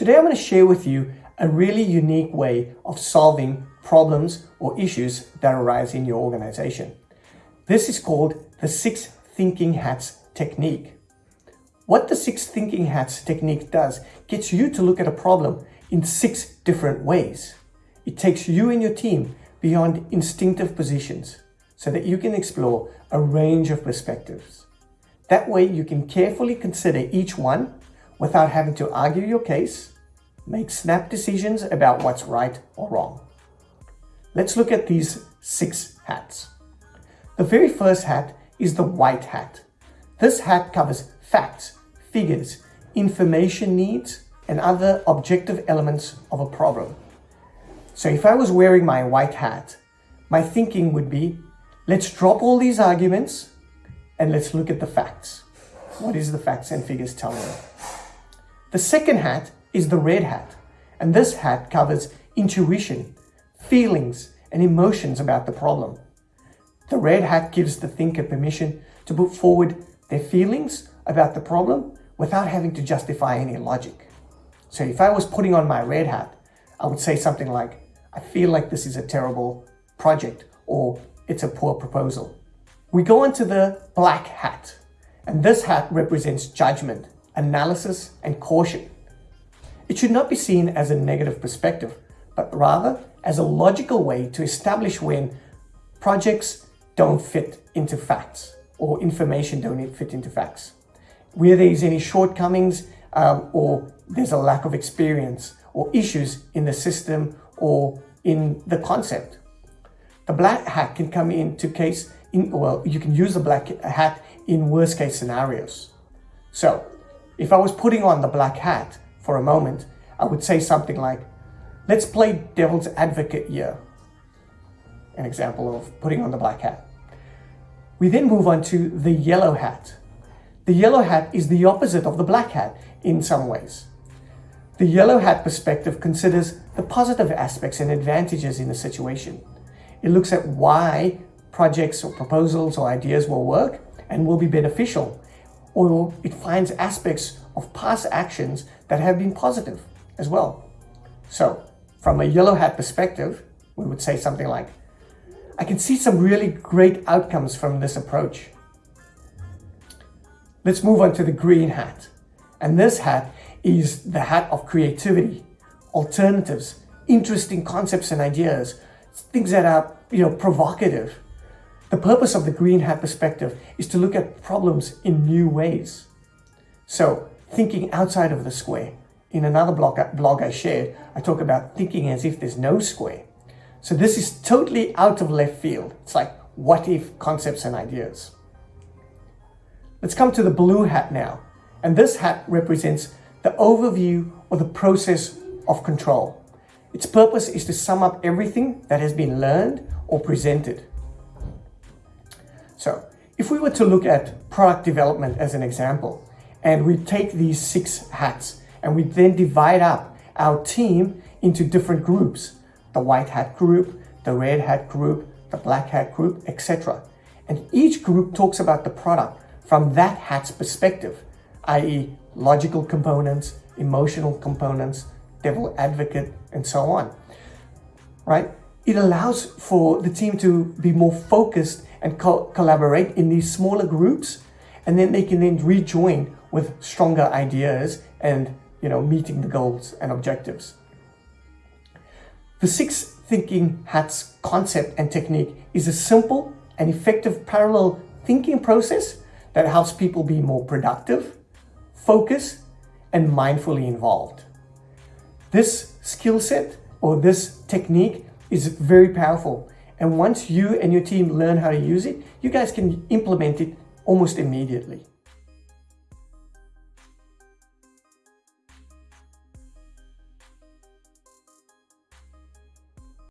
Today I'm going to share with you a really unique way of solving problems or issues that arise in your organization. This is called the six thinking hats technique. What the six thinking hats technique does gets you to look at a problem in six different ways. It takes you and your team beyond instinctive positions so that you can explore a range of perspectives. That way you can carefully consider each one without having to argue your case, make snap decisions about what's right or wrong. Let's look at these six hats. The very first hat is the white hat. This hat covers facts, figures, information needs, and other objective elements of a problem. So if I was wearing my white hat, my thinking would be, let's drop all these arguments and let's look at the facts. What is the facts and figures telling me? The second hat is the red hat. And this hat covers intuition, feelings, and emotions about the problem. The red hat gives the thinker permission to put forward their feelings about the problem without having to justify any logic. So if I was putting on my red hat, I would say something like, I feel like this is a terrible project or it's a poor proposal. We go into the black hat, and this hat represents judgment, analysis, and caution. It should not be seen as a negative perspective, but rather as a logical way to establish when projects don't fit into facts or information don't fit into facts. Where there's any shortcomings um, or there's a lack of experience or issues in the system or in the concept. The black hat can come into case in, well, you can use the black hat in worst case scenarios. So if I was putting on the black hat for a moment, I would say something like, let's play devil's advocate here. An example of putting on the black hat. We then move on to the yellow hat. The yellow hat is the opposite of the black hat in some ways. The yellow hat perspective considers the positive aspects and advantages in a situation. It looks at why projects or proposals or ideas will work and will be beneficial, or it finds aspects of past actions that have been positive as well. So from a yellow hat perspective, we would say something like, I can see some really great outcomes from this approach. Let's move on to the green hat. And this hat is the hat of creativity, alternatives, interesting concepts and ideas, things that are, you know, provocative. The purpose of the green hat perspective is to look at problems in new ways. So thinking outside of the square. In another blog, blog I shared, I talk about thinking as if there's no square. So this is totally out of left field. It's like what if concepts and ideas. Let's come to the blue hat now. And this hat represents the overview or the process of control. Its purpose is to sum up everything that has been learned or presented. If we were to look at product development as an example, and we take these six hats and we then divide up our team into different groups, the white hat group, the red hat group, the black hat group, etc. And each group talks about the product from that hat's perspective, i.e logical components, emotional components, devil advocate, and so on, right? It allows for the team to be more focused and co collaborate in these smaller groups, and then they can then rejoin with stronger ideas and, you know, meeting the goals and objectives. The six thinking hats concept and technique is a simple and effective parallel thinking process that helps people be more productive, focused, and mindfully involved. This skill set or this technique is very powerful. And once you and your team learn how to use it, you guys can implement it almost immediately.